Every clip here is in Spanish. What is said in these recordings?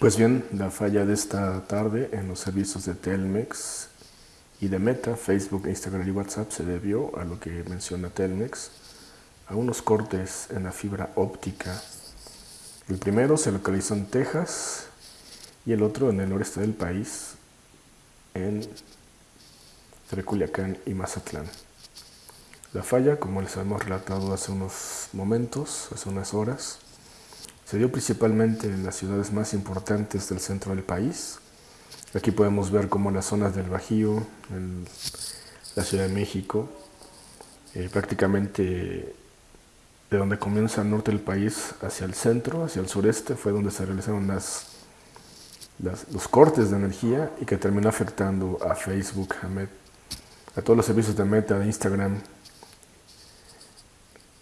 Pues bien, la falla de esta tarde en los servicios de Telmex y de Meta, Facebook, Instagram y WhatsApp se debió a lo que menciona Telmex, a unos cortes en la fibra óptica. El primero se localizó en Texas y el otro en el noreste del país, en entre y Mazatlán. La falla, como les hemos relatado hace unos momentos, hace unas horas, se dio principalmente en las ciudades más importantes del centro del país. Aquí podemos ver como las zonas del Bajío, la Ciudad de México, eh, prácticamente de donde comienza el norte del país hacia el centro, hacia el sureste, fue donde se realizaron las, los cortes de energía y que terminó afectando a Facebook, a, a todos los servicios de Meta, de Instagram,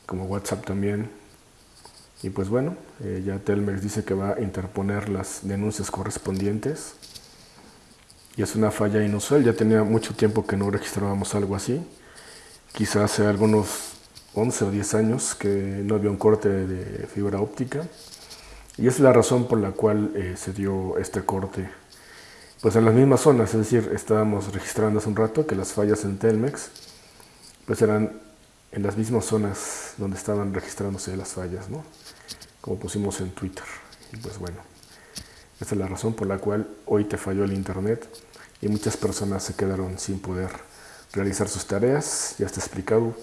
como WhatsApp también, y pues bueno, eh, ya Telmex dice que va a interponer las denuncias correspondientes. Y es una falla inusual, ya tenía mucho tiempo que no registrábamos algo así. Quizás hace algunos 11 o 10 años que no había un corte de fibra óptica. Y es la razón por la cual eh, se dio este corte. Pues en las mismas zonas, es decir, estábamos registrando hace un rato que las fallas en Telmex pues eran en las mismas zonas donde estaban registrándose las fallas, ¿no? como pusimos en Twitter. Y pues bueno, esta es la razón por la cual hoy te falló el internet y muchas personas se quedaron sin poder realizar sus tareas, ya está explicado